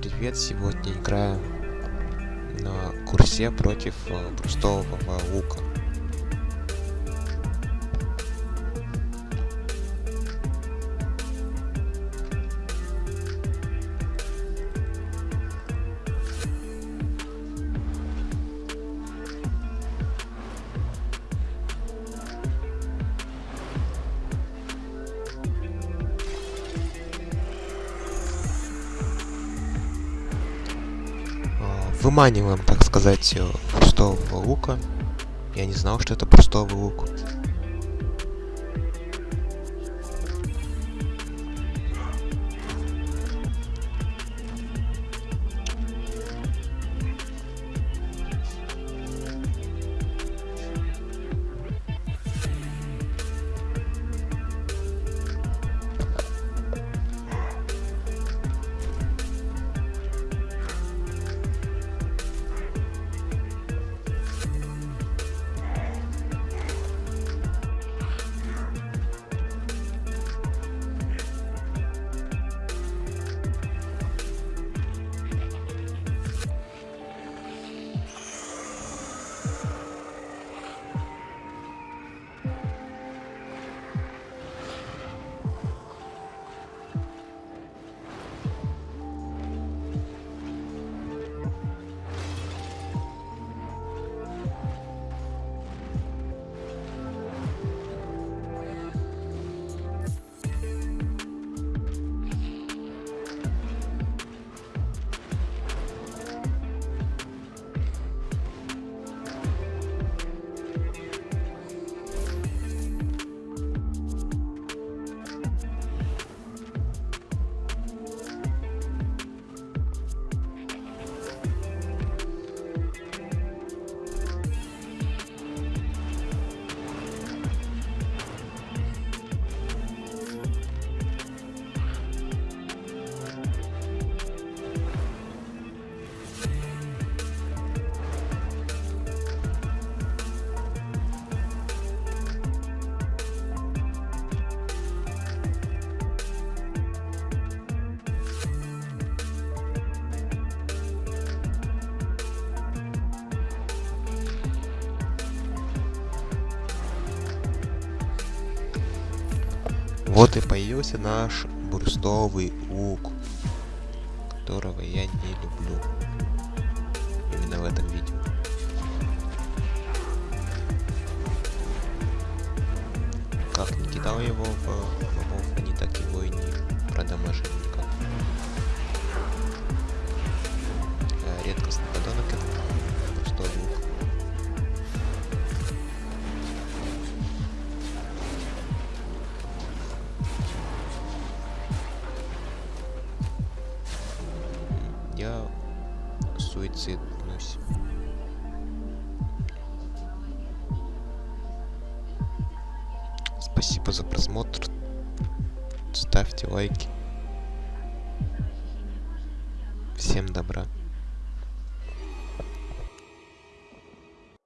привет! Сегодня играю на курсе против э, брустового лука. Выманиваем, так сказать, э, брустового лука. Я не знал, что это брустовый лук. Вот и появился наш брустовый лук, которого я не люблю. Именно в этом видео. Как не кидал его в мобов, они так его и не продамажили Я суициднусь. Спасибо за просмотр. Ставьте лайки. Всем добра.